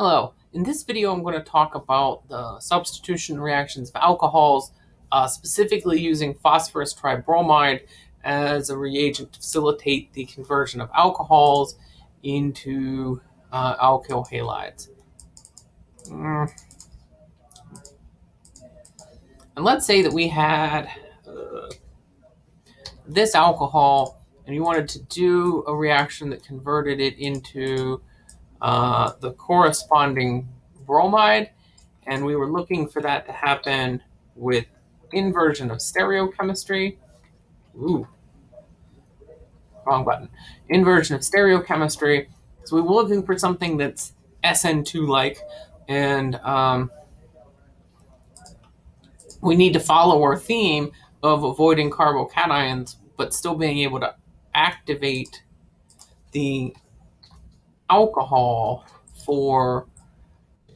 Hello, in this video I'm going to talk about the substitution reactions of alcohols, uh, specifically using phosphorus tribromide as a reagent to facilitate the conversion of alcohols into uh, alkyl halides. Mm. And let's say that we had uh, this alcohol and you wanted to do a reaction that converted it into uh, the corresponding bromide, and we were looking for that to happen with inversion of stereochemistry. Ooh, wrong button. Inversion of stereochemistry. So we were looking for something that's SN2-like, and um, we need to follow our theme of avoiding carbocations, but still being able to activate the alcohol for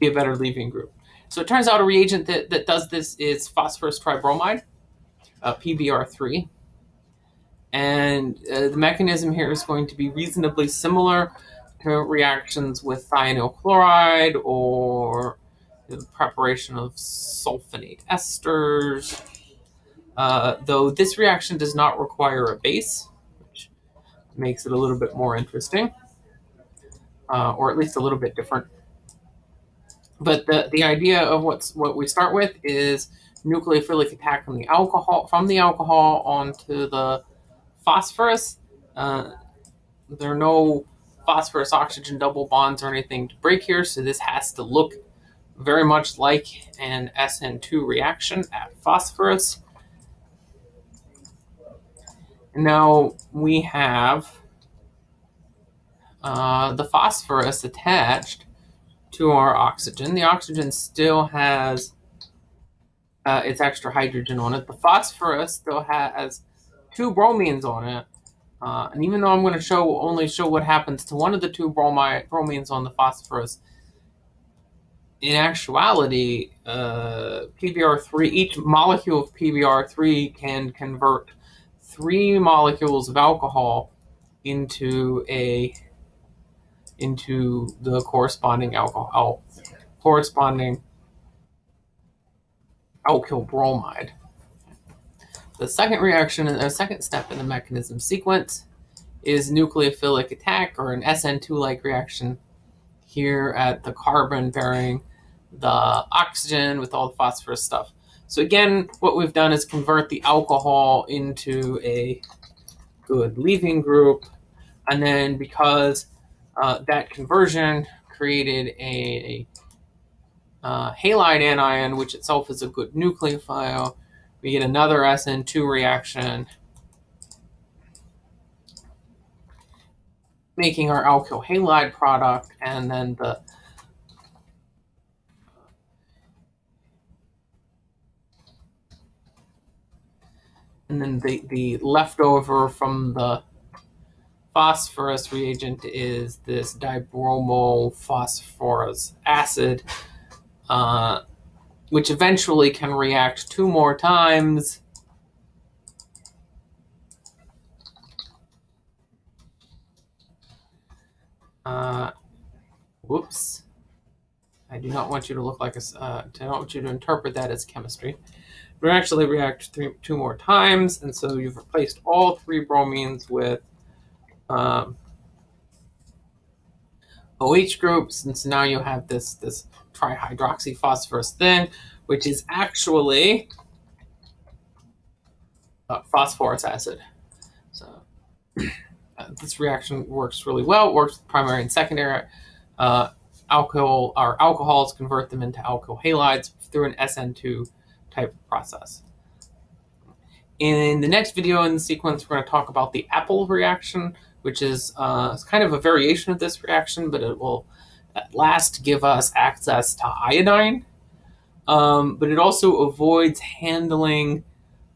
be a better leaving group. So it turns out a reagent that, that does this is phosphorus tribromide, uh, PBr3. And uh, the mechanism here is going to be reasonably similar to reactions with thionyl chloride or the preparation of sulfonate esters. Uh, though this reaction does not require a base, which makes it a little bit more interesting uh, or at least a little bit different. But the, the idea of what's what we start with is nucleophilic attack from the alcohol from the alcohol onto the phosphorus. Uh, there are no phosphorus oxygen double bonds or anything to break here, so this has to look very much like an SN2 reaction at phosphorus. Now we have uh, the phosphorus attached to our oxygen. The oxygen still has uh, its extra hydrogen on it. The phosphorus still has two bromines on it. Uh, and even though I'm going to show only show what happens to one of the two bromide, bromines on the phosphorus, in actuality, uh, PBr3, each molecule of PBr3 can convert three molecules of alcohol into a into the corresponding alcohol, corresponding alkyl bromide. The second reaction, the second step in the mechanism sequence is nucleophilic attack or an SN2-like reaction here at the carbon bearing the oxygen with all the phosphorus stuff. So again, what we've done is convert the alcohol into a good leaving group. And then because uh, that conversion created a, uh, halide anion, which itself is a good nucleophile. We get another SN2 reaction, making our alkyl halide product, and then the and then the, the leftover from the phosphorus reagent is this dibromophosphorous acid, uh, which eventually can react two more times. Uh, whoops. I do not want you to look like a, uh, I don't want you to interpret that as chemistry. We actually react three, two more times, and so you've replaced all three bromines with um, OH groups, and so now you have this this trihydroxyphosphorus thing, which is actually uh, phosphorous acid. So uh, this reaction works really well. It works with primary and secondary. Uh, alcohol or alcohols convert them into alkyl halides through an SN2 type process. In the next video in the sequence, we're going to talk about the Appel reaction, which is uh, kind of a variation of this reaction, but it will at last give us access to iodine. Um, but it also avoids handling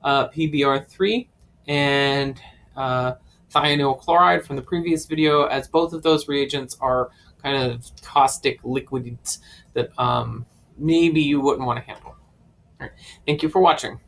uh, PBr3 and uh, thionyl chloride from the previous video, as both of those reagents are kind of caustic liquids that um, maybe you wouldn't want to handle. Thank you for watching.